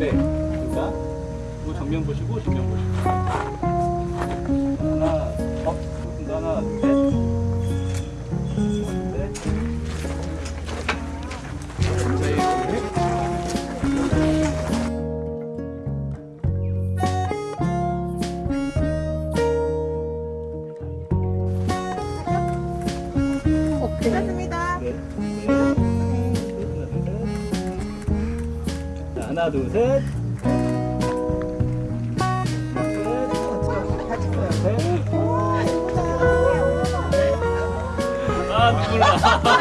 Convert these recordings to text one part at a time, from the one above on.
있는데 그러니까 뭐 정면 보시고 정면 보시고. 하나, 둘, 셋. 같이 보여. 셋. 와, 예쁘다. 아, 눈물 나.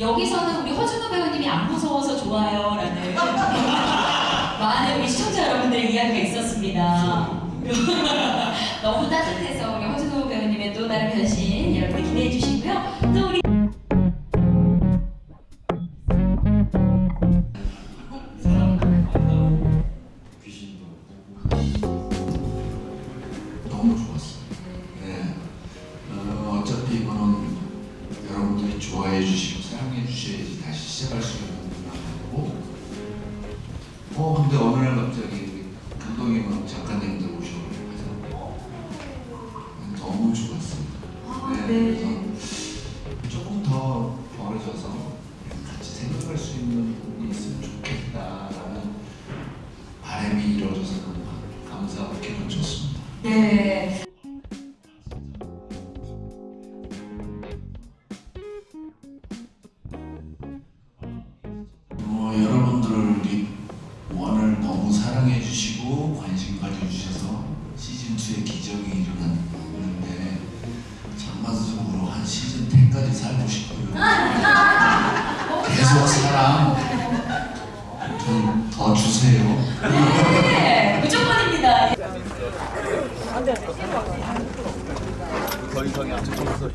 여기서는 우리 허준호 배우님이 안 무서워서 좋아요 라는 많은 우리 시청자 여러분들의 이야기가 있었습니다. 너무 따뜻해서 우리 허준호 배우님의 또 다른 변신 여러분 기대해 주시고요. 또 우리. 네. 어, 좋아해 주시고 사랑해 주셔야지 다시 시작할 수 있는 거고. 어 근데 어느 날 갑자기 우리 감독님 작가님들 오셔가지고 너무 좋았습니다. 아, 네. 네. 그래서 조금 더 벌어져서 같이 생각할 수 있는 부분이 있으면 좋겠다라는 바람이 이루어져서 너무 감사하고 기분 좋습니다. 네. 사랑 좀더 주세요. 네, 무조건입니다. 더 이상이 안 좋아서.